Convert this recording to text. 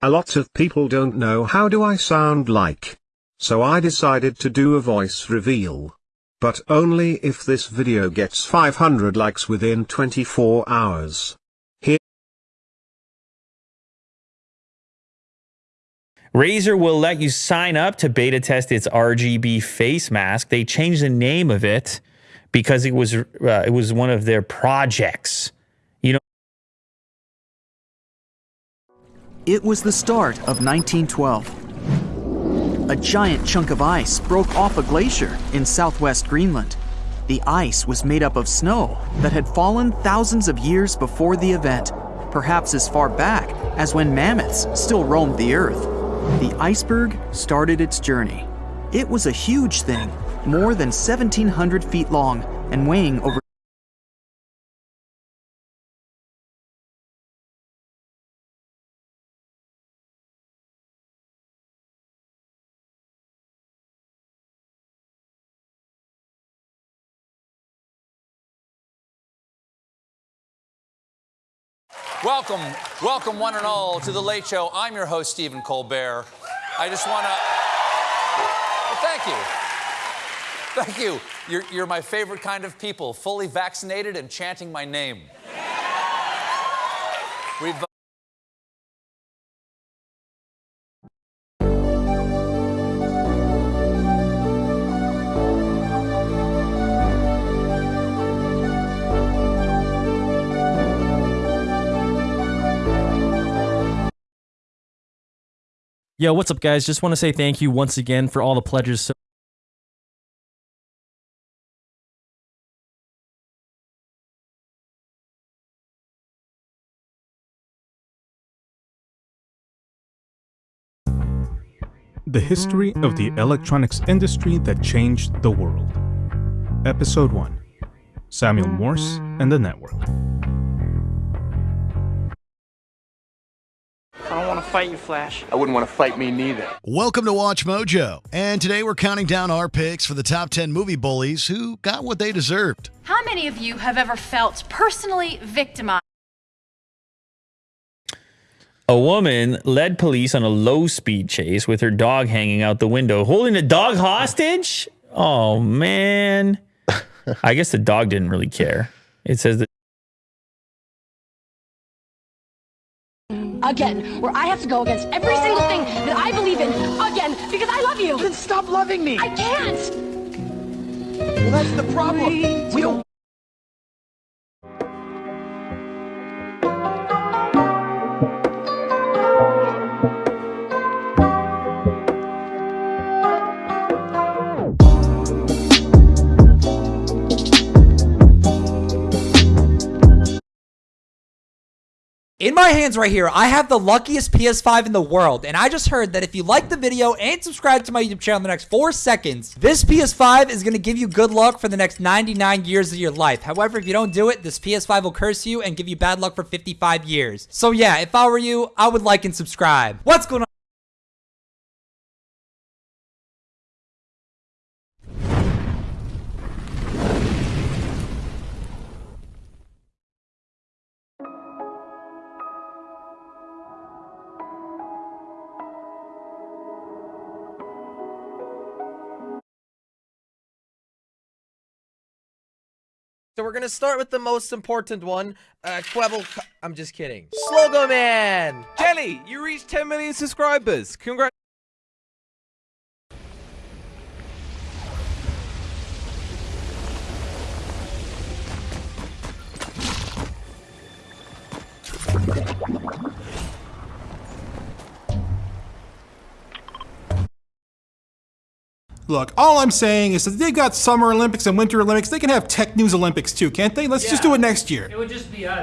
A lot of people don't know how do I sound like. So I decided to do a voice reveal. But only if this video gets 500 likes within 24 hours. Here Razer will let you sign up to beta test its RGB face mask. They changed the name of it because it was uh, it was one of their projects. You know. It was the start of 1912. A giant chunk of ice broke off a glacier in southwest Greenland. The ice was made up of snow that had fallen thousands of years before the event, perhaps as far back as when mammoths still roamed the earth. The iceberg started its journey. It was a huge thing, more than 1,700 feet long and weighing over Welcome, welcome one and all to The Late Show. I'm your host, Stephen Colbert. I just want to. Thank you. Thank you. You're, you're my favorite kind of people, fully vaccinated and chanting my name. We've. Yo, what's up, guys? Just want to say thank you once again for all the pledges. So The history of the electronics industry that changed the world. Episode 1 Samuel Morse and the Network. Fight you, Flash. I wouldn't want to fight me neither. Welcome to WatchMojo. And today we're counting down our picks for the top 10 movie bullies who got what they deserved. How many of you have ever felt personally victimized? A woman led police on a low speed chase with her dog hanging out the window, holding the dog hostage. Oh man. I guess the dog didn't really care. It says that again, where I have to go against every single thing that I believe in again because I love you. Then stop loving me. I can't. Well, that's the problem. We don't. In my hands right here, I have the luckiest PS5 in the world, and I just heard that if you like the video and subscribe to my YouTube channel in the next 4 seconds, this PS5 is going to give you good luck for the next 99 years of your life. However, if you don't do it, this PS5 will curse you and give you bad luck for 55 years. So yeah, if I were you, I would like and subscribe. What's going on? So we're gonna start with the most important one, uh, Kwebbel. I'm just kidding. Slogoman. Jelly, you reached 10 million subscribers. Congrats. Look, all I'm saying is that they've got Summer Olympics and Winter Olympics. They can have Tech News Olympics too, can't they? Let's just do it next year. It would just be us.